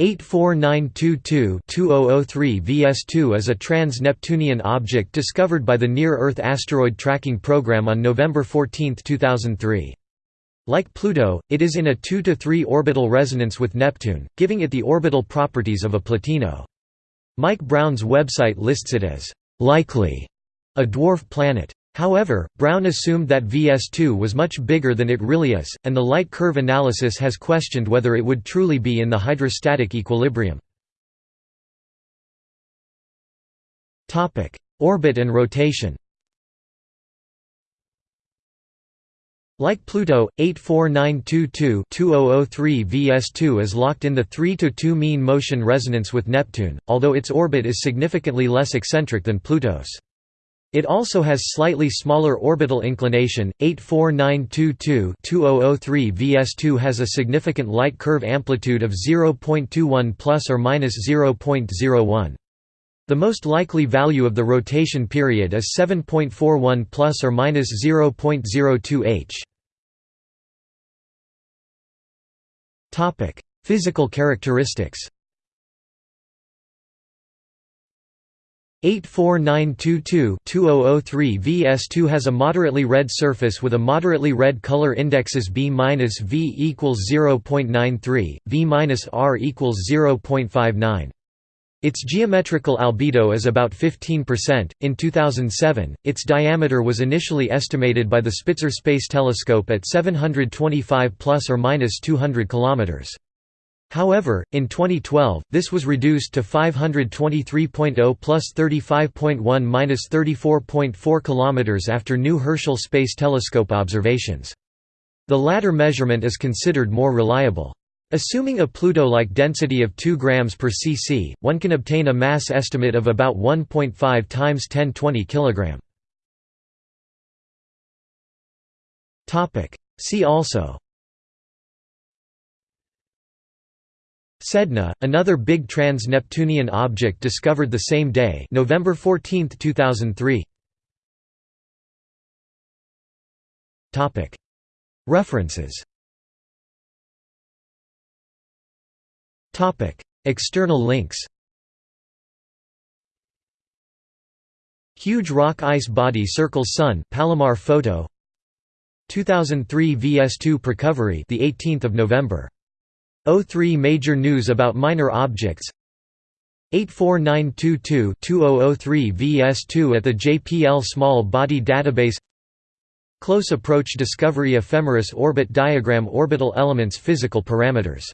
84922-2003 VS2 is a trans-Neptunian object discovered by the Near-Earth Asteroid Tracking Program on November 14, 2003. Like Pluto, it is in a 2 to 3 orbital resonance with Neptune, giving it the orbital properties of a Plutino. Mike Brown's website lists it as likely a dwarf planet. However, Brown assumed that VS2 was much bigger than it really is, and the light curve analysis has questioned whether it would truly be in the hydrostatic equilibrium. Orbit and rotation Like Pluto, 84922-2003 VS2 is locked in the 3–2 mean motion resonance with Neptune, although its orbit is significantly less eccentric than Pluto's. It also has slightly smaller orbital inclination. 84922-2003 VS2 has a significant light curve amplitude of 0.21 plus or minus 0.01. The most likely value of the rotation period is 7.41 plus or minus 0.02 h. Topic: Physical characteristics. 84922-2003 VS2 has a moderately red surface with a moderately red color indexes B minus V equals 0.93, V minus R equals 0.59. Its geometrical albedo is about 15%. In 2007, its diameter was initially estimated by the Spitzer Space Telescope at 725 plus or minus 200 kilometers. However, in 2012, this was reduced to 523.0 plus 35.1 minus 34.4 km after new Herschel Space Telescope observations. The latter measurement is considered more reliable. Assuming a Pluto-like density of 2 grams per cc, one can obtain a mass estimate of about 1.5 times 1020 kg. See also Sedna, another big trans-Neptunian object discovered the same day November 14, 2003 References. External links. Huge rock ice body circles Sun Palomar photo. 2003 VS2 Precovery the 18th of November 03 Major news about minor objects. 84922-2003 VS2 at the JPL Small Body Database. Close Approach Discovery Ephemeris Orbit Diagram Orbital Elements Physical parameters